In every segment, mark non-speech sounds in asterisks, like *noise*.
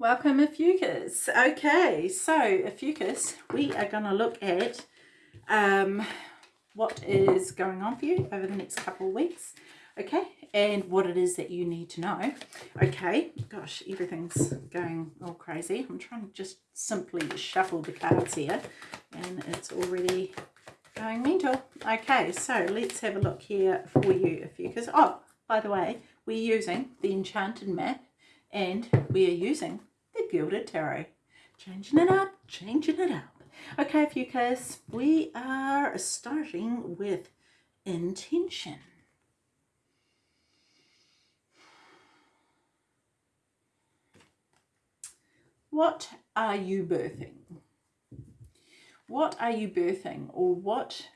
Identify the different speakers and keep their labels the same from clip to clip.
Speaker 1: Welcome Ophiuchus. Okay, so Ophiuchus, we are going to look at um, what is going on for you over the next couple of weeks. Okay, and what it is that you need to know. Okay, gosh, everything's going all crazy. I'm trying to just simply shuffle the cards here and it's already going mental. Okay, so let's have a look here for you, Ophiuchus. Oh, by the way, we're using the Enchanted map and we are using Gilded Tarot. Changing it up, changing it up. Okay, Fucus, we are starting with intention. What are you birthing? What are you birthing or what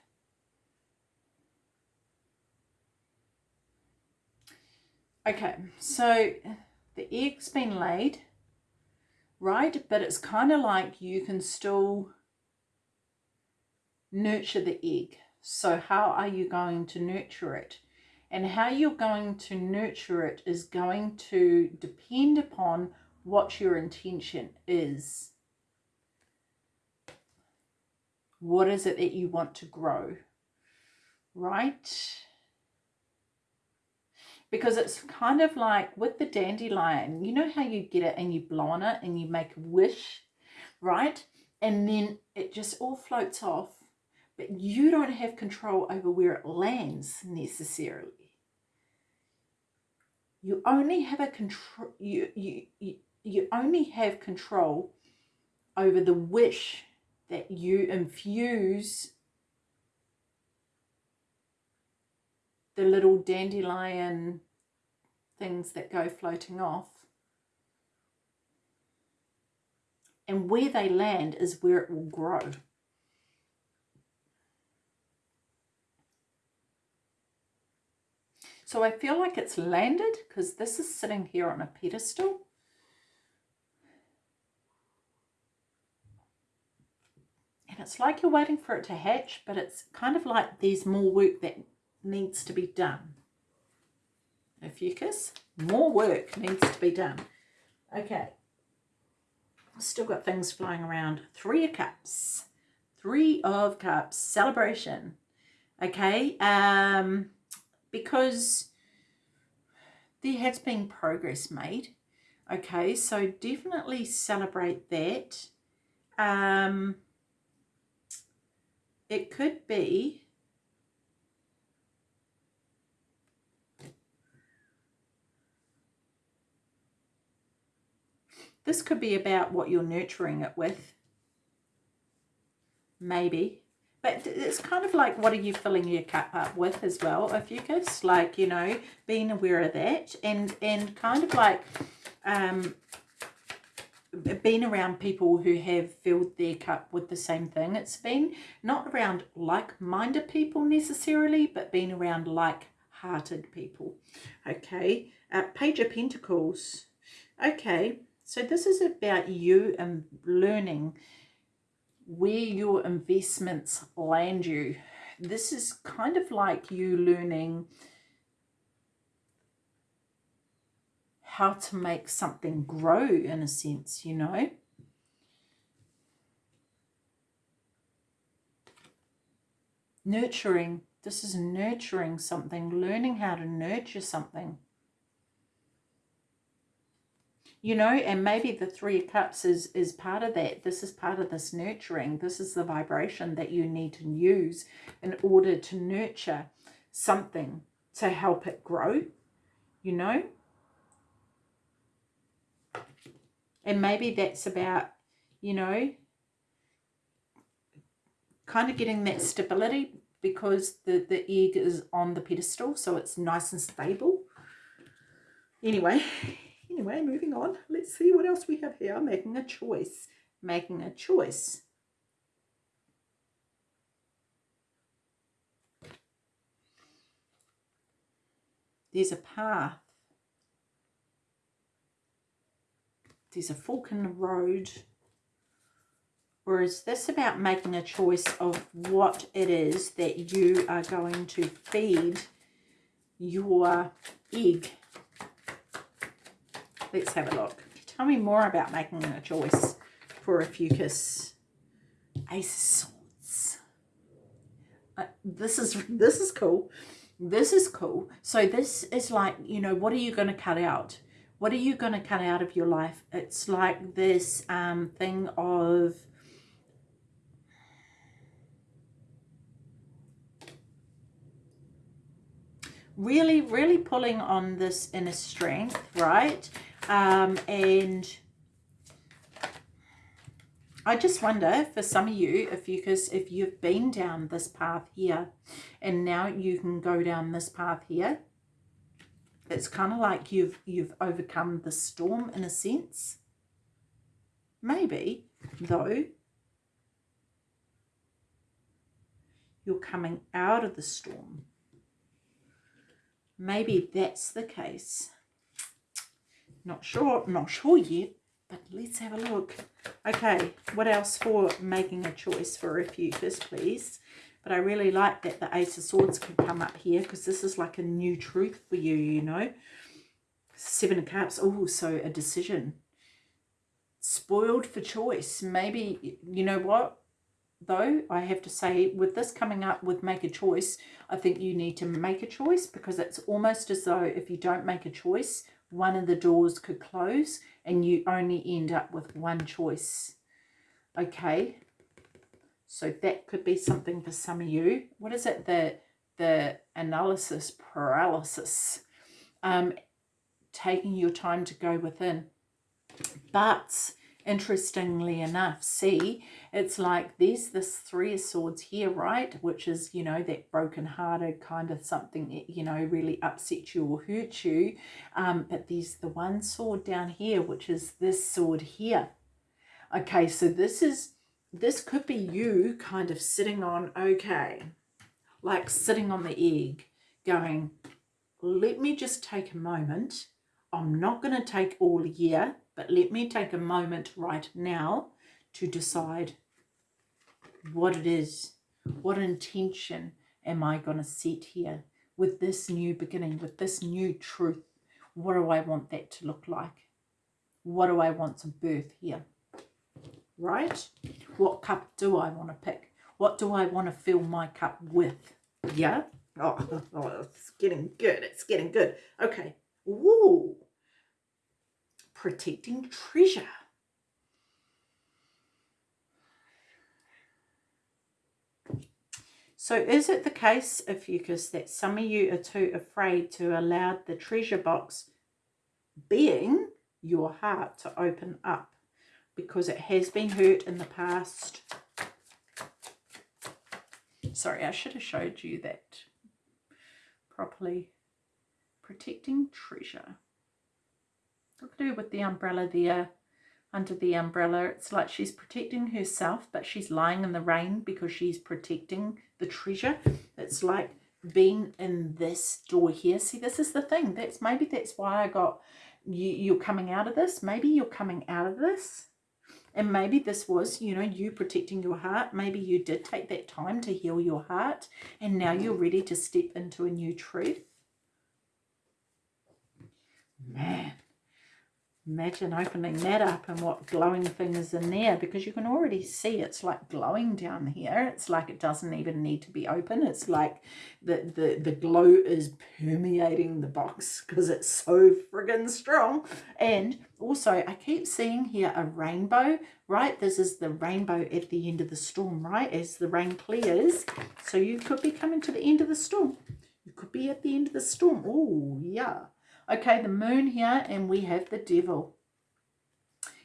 Speaker 1: Okay, so the egg's been laid right? But it's kind of like you can still nurture the egg. So how are you going to nurture it? And how you're going to nurture it is going to depend upon what your intention is. What is it that you want to grow? Right? Because it's kind of like with the dandelion, you know how you get it and you blow on it and you make a wish, right? And then it just all floats off, but you don't have control over where it lands necessarily. You only have a control, you, you, you, you only have control over the wish that you infuse the little dandelion things that go floating off. And where they land is where it will grow. So I feel like it's landed because this is sitting here on a pedestal. And it's like you're waiting for it to hatch, but it's kind of like there's more work that needs to be done. Ophiuchus, more work needs to be done. Okay, still got things flying around. Three of Cups, Three of Cups, celebration. Okay, um, because there has been progress made. Okay, so definitely celebrate that. Um, it could be This could be about what you're nurturing it with. Maybe. But it's kind of like what are you filling your cup up with as well, Ophiuchus? Like, you know, being aware of that and, and kind of like um, being around people who have filled their cup with the same thing. It's been not around like-minded people necessarily, but being around like-hearted people. Okay, uh, Page of Pentacles. Okay, so this is about you and learning where your investments land you. This is kind of like you learning how to make something grow in a sense, you know. Nurturing, this is nurturing something, learning how to nurture something you know, and maybe the Three of Cups is, is part of that. This is part of this nurturing. This is the vibration that you need to use in order to nurture something to help it grow, you know. And maybe that's about, you know, kind of getting that stability because the, the egg is on the pedestal, so it's nice and stable. Anyway, Anyway, moving on. Let's see what else we have here. Making a choice. Making a choice. There's a path. There's a fork in the road. Or is this about making a choice of what it is that you are going to feed your egg Let's have a look. Tell me more about making a choice for Ophiuchus. Ace of Swords. Uh, this is *laughs* this is cool. This is cool. So this is like, you know, what are you going to cut out? What are you going to cut out of your life? It's like this um, thing of really, really pulling on this inner strength, right? Um, and I just wonder for some of you, if you because if you've been down this path here and now you can go down this path here, it's kind of like you've you've overcome the storm in a sense. Maybe, though, you're coming out of the storm maybe that's the case. Not sure, not sure yet, but let's have a look. Okay, what else for making a choice for Ophiuchus, please? But I really like that the Ace of Swords can come up here because this is like a new truth for you, you know. Seven of Cups, oh, so a decision. Spoiled for choice. Maybe, you know what? though, I have to say, with this coming up with make a choice, I think you need to make a choice because it's almost as though if you don't make a choice, one of the doors could close and you only end up with one choice. Okay, so that could be something for some of you. What is it? The, the analysis paralysis. Um, taking your time to go within. But interestingly enough see it's like there's this three of swords here right? Which is you know that broken hearted kind of something that, you know really upset you or hurt you. Um, but there's the one sword down here which is this sword here. Okay so this is this could be you kind of sitting on okay like sitting on the egg going let me just take a moment. I'm not going to take all year but let me take a moment right now to decide what it is, what intention am I going to set here with this new beginning, with this new truth. What do I want that to look like? What do I want to birth here? Right? What cup do I want to pick? What do I want to fill my cup with? Yeah? Oh, *laughs* oh it's getting good. It's getting good. Okay. Ooh protecting treasure. So is it the case, Ophiuchus, that some of you are too afraid to allow the treasure box being your heart to open up because it has been hurt in the past? Sorry, I should have showed you that properly. Protecting treasure to do with the umbrella there under the umbrella. It's like she's protecting herself, but she's lying in the rain because she's protecting the treasure. It's like being in this door here. See, this is the thing. That's Maybe that's why I got you, you're coming out of this. Maybe you're coming out of this. And maybe this was, you know, you protecting your heart. Maybe you did take that time to heal your heart. And now you're ready to step into a new truth. Man, Imagine opening that up and what glowing thing is in there because you can already see it's like glowing down here. It's like it doesn't even need to be open. It's like the, the, the glow is permeating the box *laughs* because it's so friggin' strong. And also I keep seeing here a rainbow, right? This is the rainbow at the end of the storm, right? As the rain clears. So you could be coming to the end of the storm. You could be at the end of the storm. Oh, yeah. Okay, the moon here and we have the devil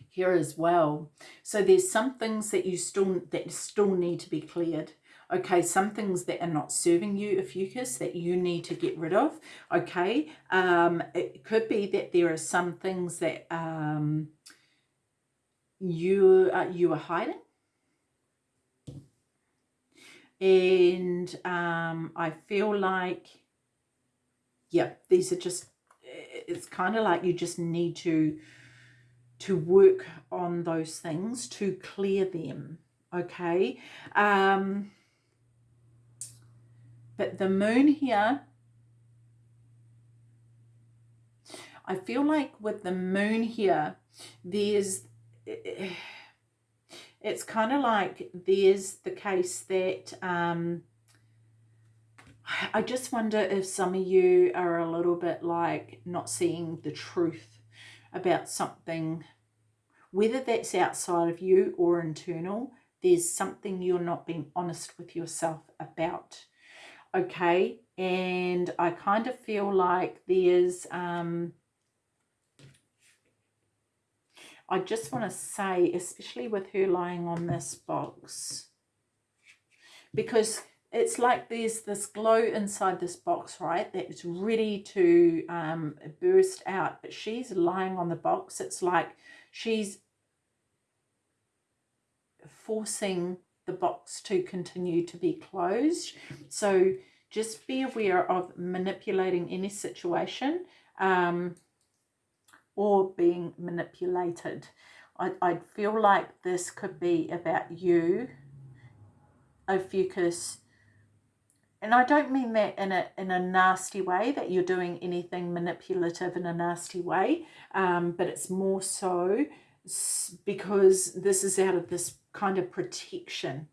Speaker 1: here as well. So there's some things that you still that still need to be cleared. Okay, some things that are not serving you, Ophiuchus, that you need to get rid of. Okay, um, it could be that there are some things that um, you uh, you are hiding. And um, I feel like, yeah, these are just it's kind of like you just need to to work on those things to clear them okay? Um but the moon here I feel like with the moon here, there's, it's kind of like there's the case that, um, I just wonder if some of you are a little bit like not seeing the truth about something, whether that's outside of you or internal, there's something you're not being honest with yourself about. Okay, and I kind of feel like there's, um, I just want to say, especially with her lying on this box, because it's like there's this glow inside this box, right, that's ready to um, burst out, but she's lying on the box. It's like she's forcing the box to continue to be closed. So just be aware of manipulating any situation um, or being manipulated. I, I feel like this could be about you, Ophiuchus, and I don't mean that in a in a nasty way that you're doing anything manipulative in a nasty way, um, but it's more so because this is out of this kind of protection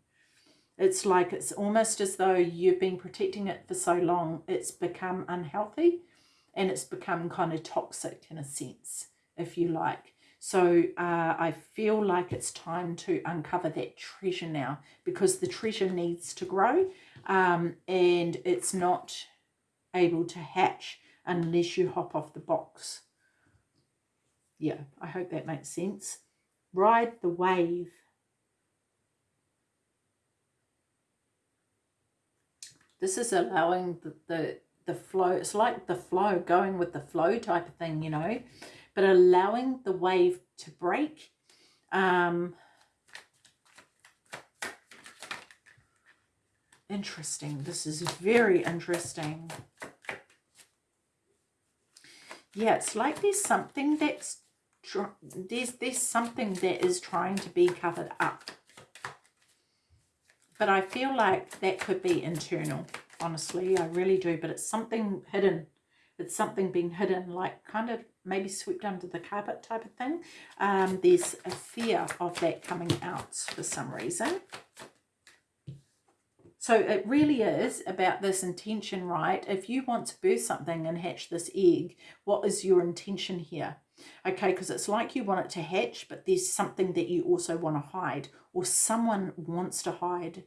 Speaker 1: it's like it's almost as though you've been protecting it for so long, it's become unhealthy and it's become kind of toxic in a sense, if you like. So uh, I feel like it's time to uncover that treasure now because the treasure needs to grow um, and it's not able to hatch unless you hop off the box. Yeah, I hope that makes sense. Ride the wave. This is allowing the, the, the flow. It's like the flow, going with the flow type of thing, you know, but allowing the wave to break. Um, interesting. This is very interesting. Yeah, it's like there's something that's there's there's something that is trying to be covered up. But I feel like that could be internal, honestly. I really do. But it's something hidden. It's something being hidden, like kind of maybe swept under the carpet type of thing. Um, there's a fear of that coming out for some reason. So it really is about this intention, right? If you want to birth something and hatch this egg, what is your intention here? Okay, because it's like you want it to hatch, but there's something that you also want to hide or someone wants to hide.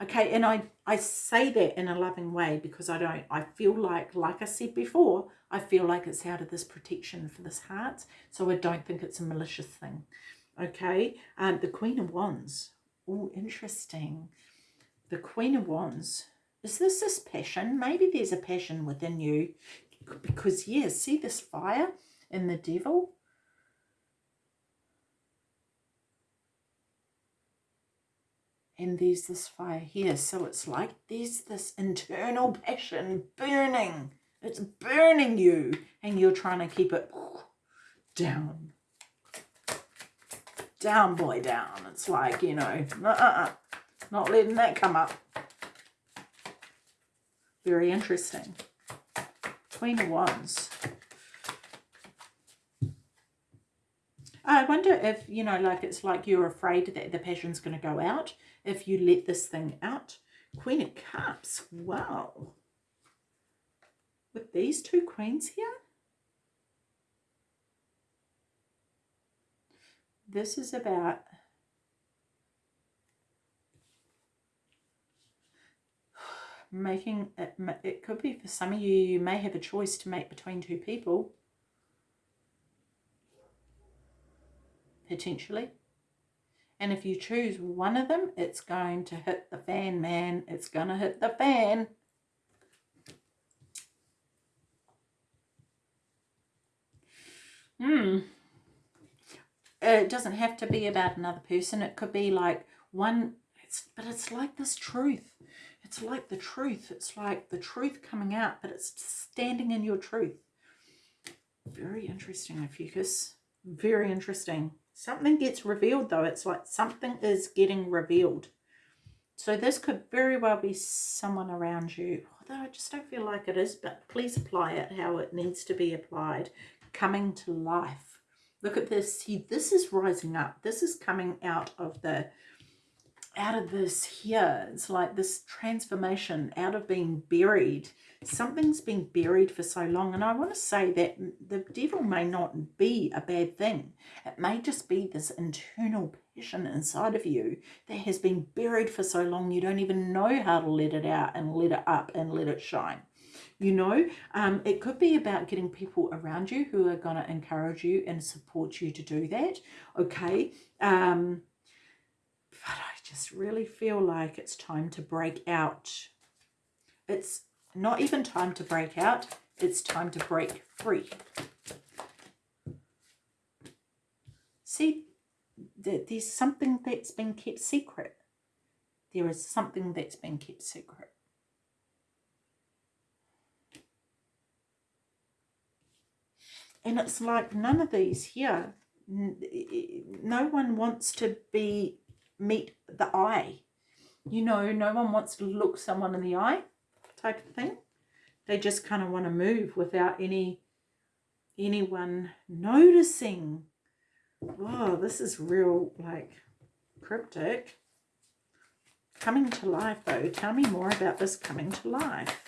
Speaker 1: Okay, and I, I say that in a loving way because I don't, I feel like, like I said before, I feel like it's out of this protection for this heart. So I don't think it's a malicious thing. Okay, um, the Queen of Wands. Oh, interesting. The Queen of Wands. Is this this passion? Maybe there's a passion within you because, yeah, see this fire in the devil? and there's this fire here so it's like there's this internal passion burning it's burning you and you're trying to keep it down down boy down it's like you know uh -uh, not letting that come up very interesting queen of wands I wonder if, you know, like it's like you're afraid that the passion's going to go out if you let this thing out. Queen of Cups, wow. With these two queens here. This is about making it, it could be for some of you, you may have a choice to make between two people. Potentially. And if you choose one of them, it's going to hit the fan, man. It's going to hit the fan. Hmm. It doesn't have to be about another person. It could be like one, it's, but it's like this truth. It's like the truth. It's like the truth coming out, but it's standing in your truth. Very interesting, Ophiuchus. Very interesting. Something gets revealed though. It's like something is getting revealed. So this could very well be someone around you. Although I just don't feel like it is, but please apply it how it needs to be applied. coming to life. Look at this. See, this is rising up. This is coming out of the out of this here. It's like this transformation out of being buried. Something's been buried for so long. And I want to say that the devil may not be a bad thing. It may just be this internal passion inside of you that has been buried for so long you don't even know how to let it out and let it up and let it shine you know um, it could be about getting people around you who are going to encourage you and support you to do that okay um, just really feel like it's time to break out. It's not even time to break out it's time to break free. See there's something that's been kept secret. There is something that's been kept secret. And it's like none of these here, no one wants to be, meet the eye. You know, no one wants to look someone in the eye type of thing. They just kind of want to move without any, anyone noticing. Wow, this is real, like, cryptic. Coming to life, though. Tell me more about this coming to life.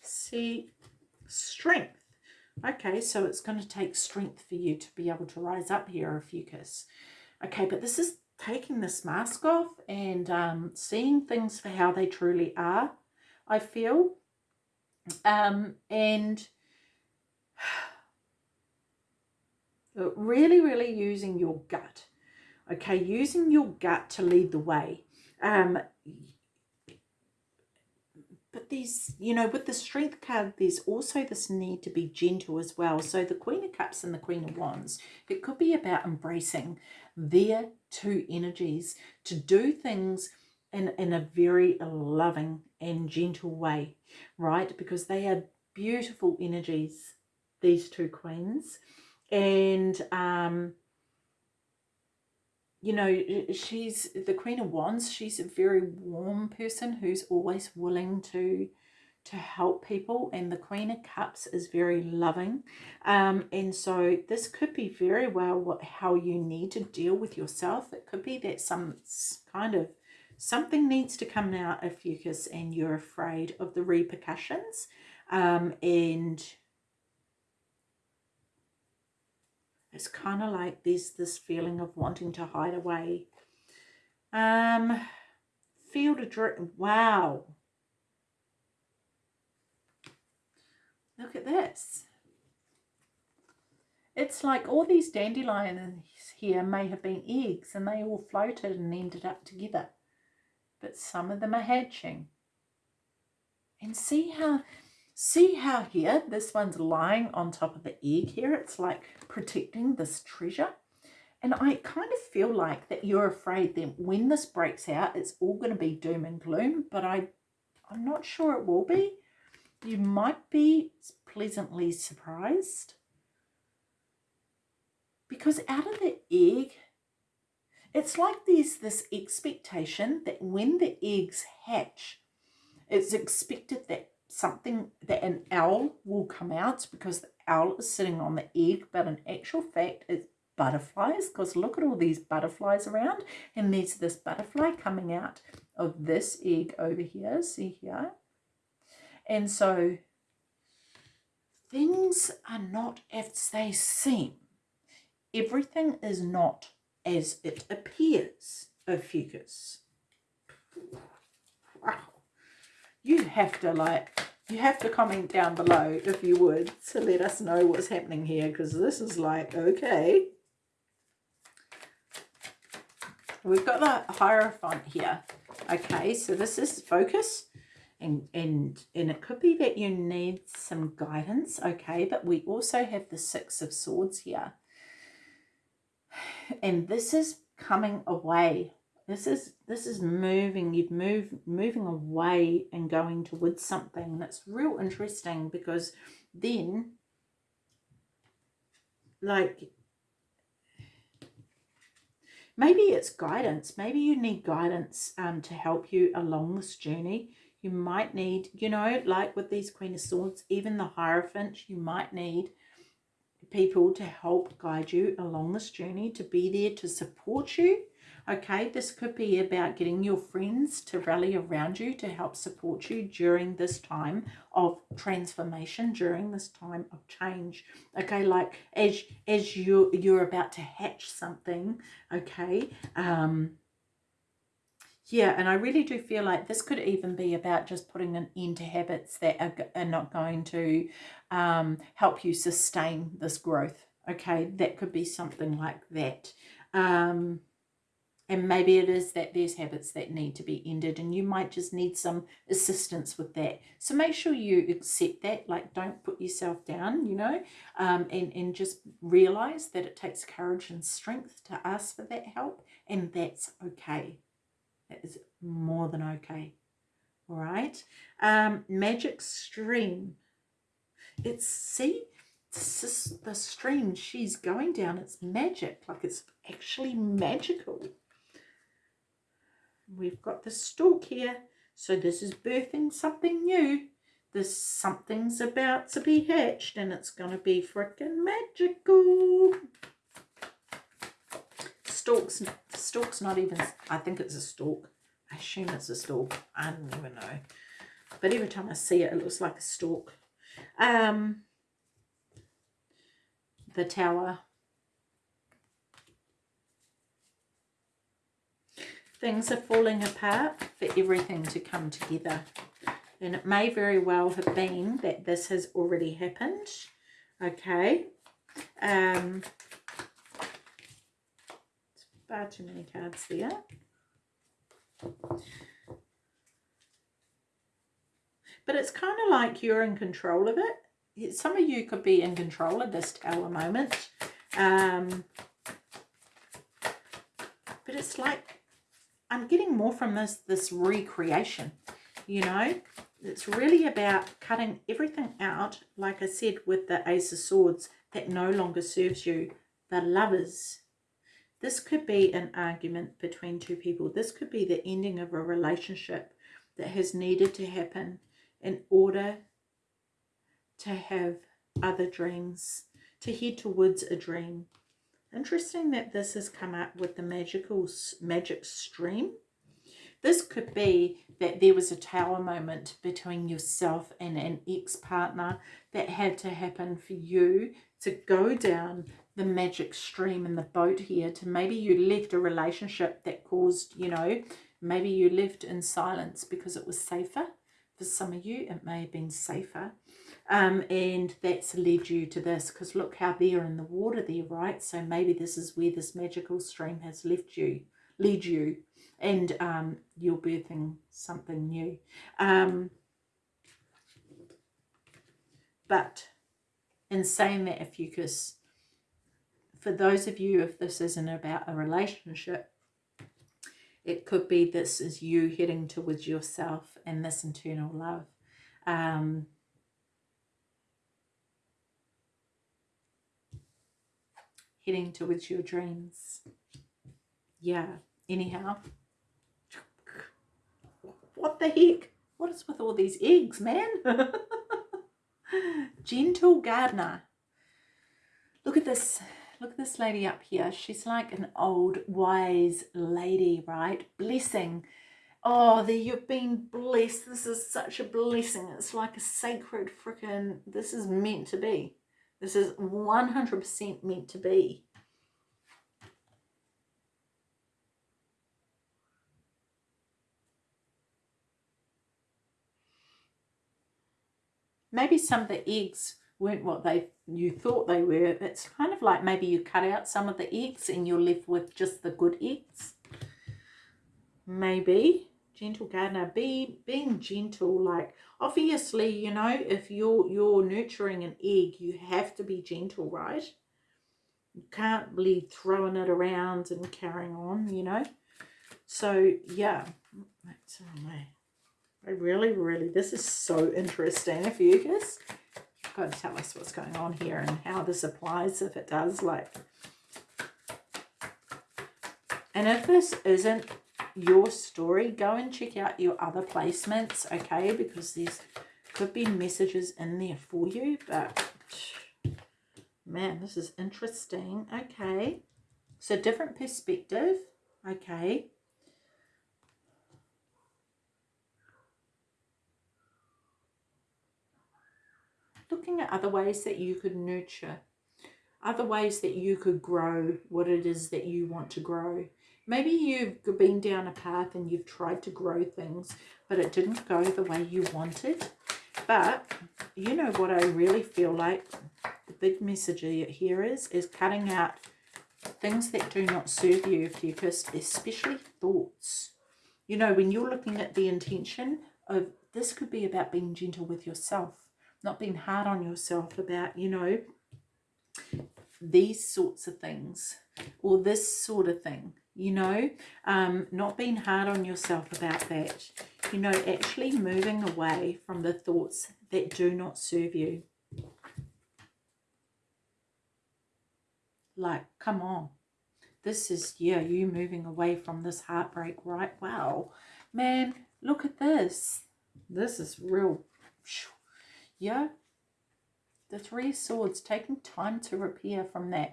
Speaker 1: See, strength. Okay, so it's going to take strength for you to be able to rise up here, Ophiuchus. Okay, but this is taking this mask off and um, seeing things for how they truly are, I feel. Um, and *sighs* really, really using your gut. Okay, using your gut to lead the way. Um, there's, you know, with the strength card, there's also this need to be gentle as well. So the Queen of Cups and the Queen of Wands, it could be about embracing their two energies to do things in, in a very loving and gentle way, right? Because they are beautiful energies, these two queens. And um, you know, she's the Queen of Wands. She's a very warm person who's always willing to to help people and the Queen of Cups is very loving um, and so this could be very well what how you need to deal with yourself it could be that some kind of something needs to come out of Fucus and you're afraid of the repercussions um, and It's kind of like there's this feeling of wanting to hide away. Um, field of dream. Wow. Look at this. It's like all these dandelions here may have been eggs and they all floated and ended up together. But some of them are hatching. And see how See how here, this one's lying on top of the egg here. It's like protecting this treasure. And I kind of feel like that you're afraid that when this breaks out, it's all going to be doom and gloom. But I, I'm not sure it will be. You might be pleasantly surprised. Because out of the egg, it's like there's this expectation that when the eggs hatch, it's expected that something that an owl will come out because the owl is sitting on the egg but in actual fact it's butterflies because look at all these butterflies around and there's this butterfly coming out of this egg over here see here? And so things are not as they seem. Everything is not as it appears Ophiuchus wow you have to like you have to comment down below if you would to let us know what's happening here because this is like okay. We've got the hierophant here. Okay so this is focus and and and it could be that you need some guidance okay but we also have the six of swords here. *sighs* And this is coming away this is this is moving, you've moved moving away and going towards something. That's real interesting because then like maybe it's guidance. Maybe you need guidance um, to help you along this journey. You might need, you know, like with these Queen of Swords, even the Hierophant, you might need people to help guide you along this journey, to be there to support you. Okay, this could be about getting your friends to rally around you to help support you during this time of transformation, during this time of change. Okay, like as as you you're about to hatch something, okay, um, yeah, and I really do feel like this could even be about just putting an end to habits that are, are not going to um, help you sustain this growth. Okay, that could be something like that. Um, and maybe it is that there's habits that need to be ended and you might just need some assistance with that. So make sure you accept that, like don't put yourself down, you know, um, and, and just realize that it takes courage and strength to ask for that help and that's okay. That is more than okay. All right. Um, magic stream. It's, see, this is the stream she's going down. It's magic. Like it's actually magical. We've got the stork here. So this is birthing something new. This something's about to be hatched and it's going to be freaking magical. Stork's stork's not even I think it's a stork. I assume it's a stork. I don't even know. But every time I see it it looks like a stork. Um the tower things are falling apart for everything to come together and it may very well have been that this has already happened okay um far too many cards there. But it's kind of like you're in control of it. Some of you could be in control of this tower moment. Um, but it's like, I'm getting more from this, this recreation, you know. It's really about cutting everything out, like I said, with the Ace of Swords, that no longer serves you. The lovers, this could be an argument between two people. This could be the ending of a relationship that has needed to happen in order to have other dreams, to head towards a dream. Interesting that this has come up with the magical magic stream. This could be that there was a tower moment between yourself and an ex-partner that had to happen for you to go down the magic stream in the boat here to maybe you left a relationship that caused, you know, maybe you left in silence because it was safer. For some of you, it may have been safer. Um, and that's led you to this because look how they're in the water there, right? So maybe this is where this magical stream has left you, led you, and um, you're birthing something new. Um, but in saying that, Ophiuchus, for those of you, if this isn't about a relationship, it could be this is you heading towards yourself and this internal love. Um, heading towards your dreams. Yeah, anyhow. What the heck? What is with all these eggs, man? *laughs* Gentle gardener. Look at this Look at this lady up here. She's like an old wise lady, right? Blessing. Oh, there you've been blessed. This is such a blessing. It's like a sacred freaking, this is meant to be. This is 100% meant to be. Maybe some of the eggs weren't what they you thought they were. It's kind of like maybe you cut out some of the eggs and you're left with just the good eggs. Maybe. Gentle gardener, be being gentle, like obviously, you know, if you're you're nurturing an egg, you have to be gentle, right? You can't be throwing it around and carrying on, you know. So yeah, that's oh my. I really, really, this is so interesting, Ophiuchus got to tell us what's going on here and how this applies if it does like and if this isn't your story go and check out your other placements okay because there's could be messages in there for you but Man, this is interesting. Okay. So different perspective. Okay. Looking at other ways that you could nurture. Other ways that you could grow what it is that you want to grow. Maybe you've been down a path and you've tried to grow things, but it didn't go the way you wanted. But you know what I really feel like the big message here is, is cutting out things that do not serve you, Fucus, especially thoughts. You know, when you're looking at the intention of this could be about being gentle with yourself, not being hard on yourself about, you know, these sorts of things or this sort of thing, you know, um, not being hard on yourself about that, you know, actually moving away from the thoughts that do not serve you. Like, come on. This is, yeah, you moving away from this heartbreak, right? Wow. Man, look at this. This is real. Yeah. The Three Swords, taking time to repair from that.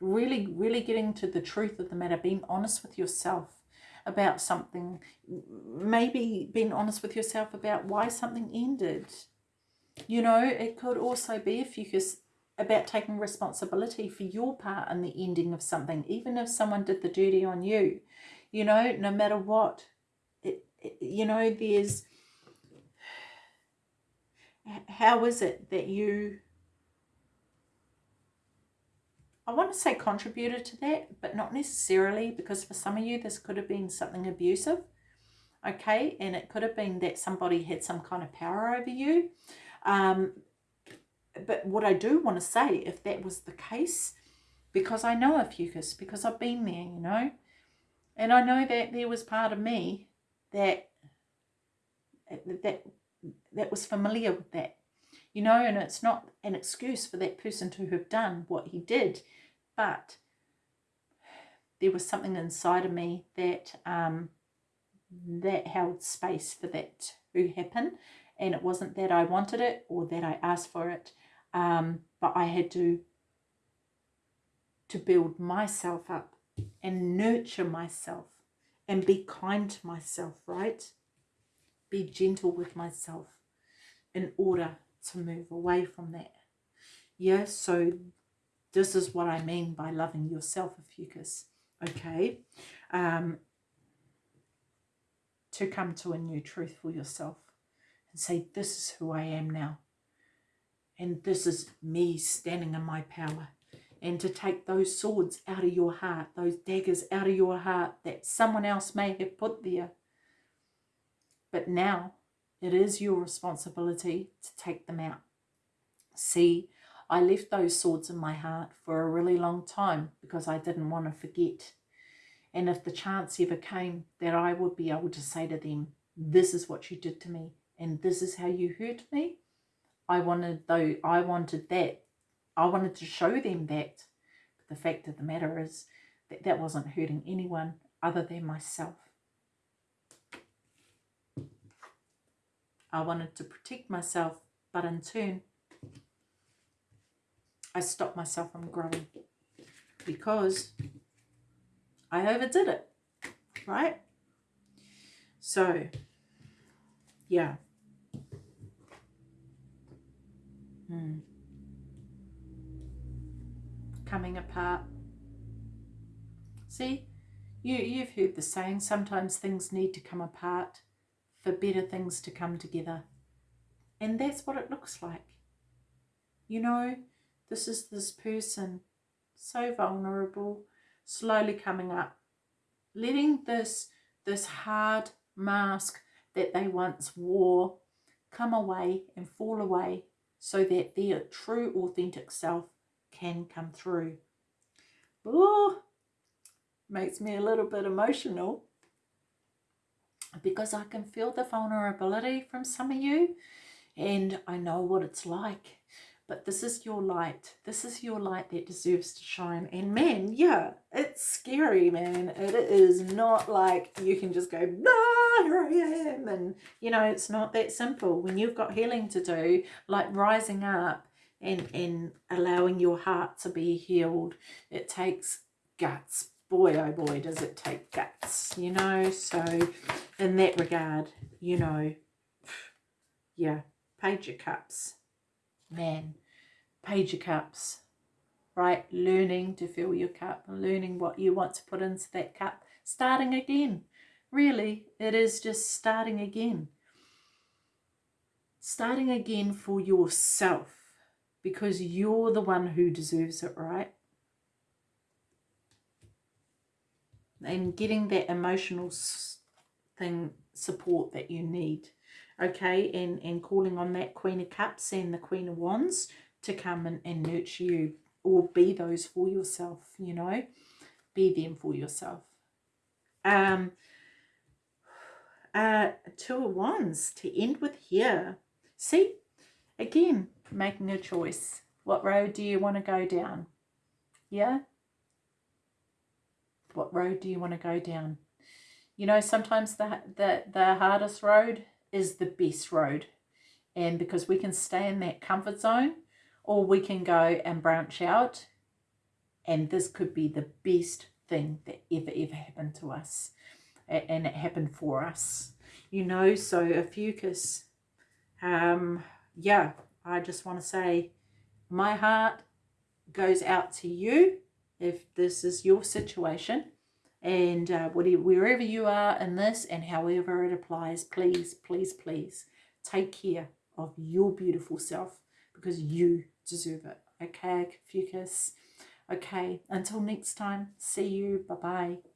Speaker 1: Really, really getting to the truth of the matter. Being honest with yourself about something. Maybe being honest with yourself about why something ended. You know, it could also be if you just about taking responsibility for your part in the ending of something, even if someone did the duty on you. You know, no matter what, it, it, you know, there's how is it that you I want to say contributed to that, but not necessarily because for some of you this could have been something abusive, okay? And it could have been that somebody had some kind of power over you. Um, but what I do want to say, if that was the case, because I know Ophiuchus, because I've been there, you know, and I know that there was part of me that that that was familiar with that, you know, and it's not an excuse for that person to have done what he did, but there was something inside of me that um, that held space for that to happen, and it wasn't that I wanted it or that I asked for it um, but I had to to build myself up and nurture myself and be kind to myself, right? Be gentle with myself in order to move away from that. Yeah, so this is what I mean by loving yourself, Fucus. Okay? Um, to come to a new truth for yourself and say, this is who I am now. And this is me standing in my power. And to take those swords out of your heart, those daggers out of your heart that someone else may have put there. But now it is your responsibility to take them out. See, I left those swords in my heart for a really long time because I didn't want to forget. And if the chance ever came that I would be able to say to them, this is what you did to me and this is how you hurt me, I wanted though I wanted that. I wanted to show them that. But the fact of the matter is that that wasn't hurting anyone other than myself. I wanted to protect myself, but in turn, I stopped myself from growing because I overdid it, right? So, yeah. Hmm. Coming apart. See, you, you've heard the saying, sometimes things need to come apart for better things to come together. And that's what it looks like. You know, this is this person, so vulnerable, slowly coming up, letting this, this hard mask that they once wore come away and fall away so that their true authentic self can come through. Oh, makes me a little bit emotional because I can feel the vulnerability from some of you and I know what it's like. But this is your light. This is your light that deserves to shine. And man, yeah, it's scary, man. It is not like you can just go, ah, here I am. And, you know, it's not that simple. When you've got healing to do, like rising up, and and allowing your heart to be healed it takes guts boy oh boy does it take guts you know? So in that regard you know yeah page your cups man page your cups right? Learning to fill your cup learning what you want to put into that cup starting again. Really it is just starting again. Starting again for yourself because you're the one who deserves it, right? And getting that emotional thing support that you need, okay? And, and calling on that Queen of Cups and the Queen of Wands to come and, and nurture you or be those for yourself, you know? Be them for yourself. Um, uh, two of Wands to end with here. See, again, making a choice. What road do you want to go down? Yeah? What road do you want to go down? You know, sometimes the, the, the hardest road is the best road. And because we can stay in that comfort zone or we can go and branch out and this could be the best thing that ever, ever happened to us. And it happened for us. You know, so Ophiuchus, um, yeah, I just want to say my heart goes out to you if this is your situation and uh, whatever, wherever you are in this and however it applies, please, please, please take care of your beautiful self because you deserve it. Okay, Ophiuchus. Okay, until next time, see you. Bye-bye.